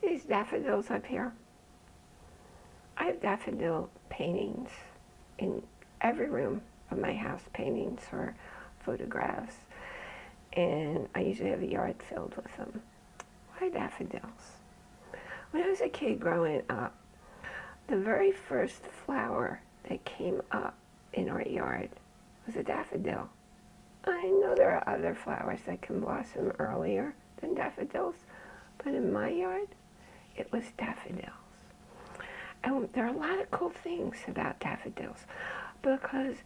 See these daffodils up here? I have daffodil paintings in every room of my house, paintings or photographs. And I usually have a yard filled with them. Why daffodils? When I was a kid growing up, the very first flower that came up in our yard was a daffodil. I know there are other flowers that can blossom earlier than daffodils, but in my yard, it was daffodils. And there are a lot of cool things about daffodils because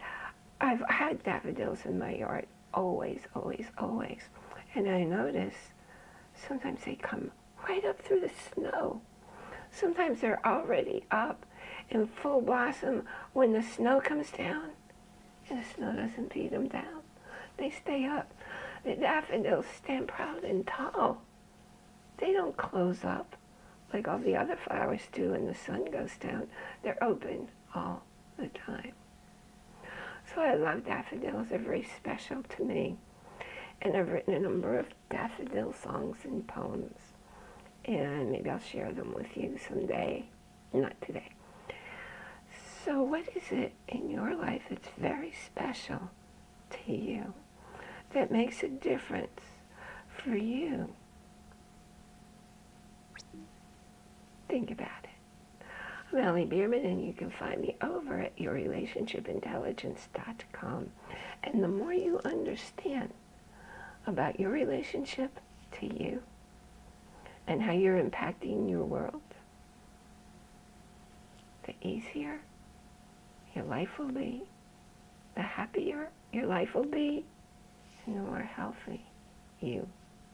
I've had daffodils in my yard always, always, always. And I notice sometimes they come right up through the snow. Sometimes they're already up in full blossom when the snow comes down and the snow doesn't beat them down. They stay up. The daffodils stand proud and tall. They don't close up like all the other flowers do when the sun goes down. They're open all the time. So I love daffodils. They're very special to me. And I've written a number of daffodil songs and poems. And maybe I'll share them with you someday. Not today. So what is it in your life that's very special to you? That makes a difference for you? Think about it. I'm Allie Bierman, and you can find me over at yourrelationshipintelligence.com. And the more you understand about your relationship to you and how you're impacting your world, the easier your life will be, the happier your life will be, and the more healthy you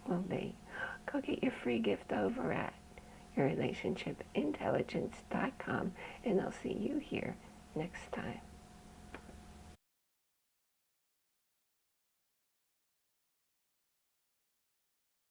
will be. Go get your free gift over at yourrelationshipintelligence.com, and I'll see you here.